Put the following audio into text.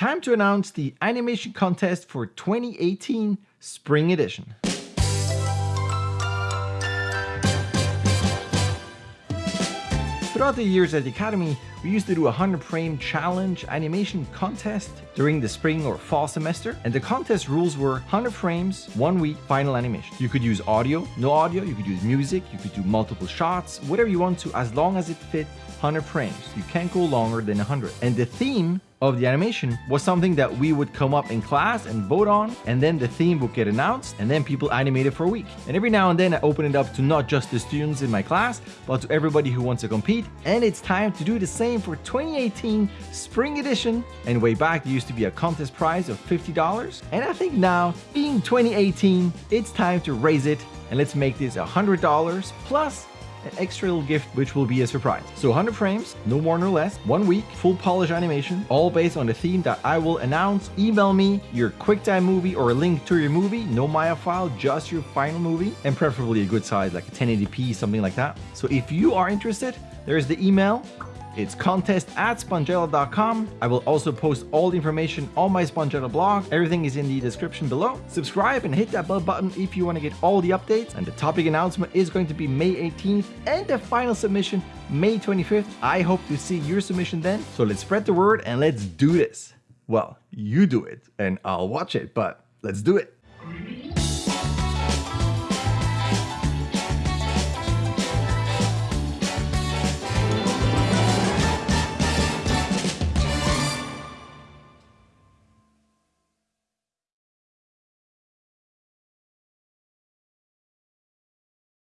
time to announce the animation contest for 2018 Spring Edition. Throughout the years at the Academy, we used to do a 100 frame challenge animation contest during the spring or fall semester, and the contest rules were 100 frames, one week, final animation. You could use audio, no audio, you could use music, you could do multiple shots, whatever you want to, as long as it fit 100 frames. You can't go longer than 100. And the theme of the animation was something that we would come up in class and vote on, and then the theme would get announced, and then people animated for a week. And every now and then I open it up to not just the students in my class, but to everybody who wants to compete. And it's time to do the same for 2018 Spring Edition. And way back, there used to be a contest prize of $50. And I think now, being 2018, it's time to raise it and let's make this $100 plus an extra little gift which will be a surprise. So 100 frames, no more no less, one week, full polish animation, all based on the theme that I will announce. Email me your QuickTime movie or a link to your movie, no Maya file, just your final movie, and preferably a good size like a 1080p, something like that. So if you are interested, there's the email it's contest at spongella.com. I will also post all the information on my Spongella blog. Everything is in the description below. Subscribe and hit that bell button if you want to get all the updates. And the topic announcement is going to be May 18th and the final submission May 25th. I hope to see your submission then. So let's spread the word and let's do this. Well, you do it and I'll watch it, but let's do it.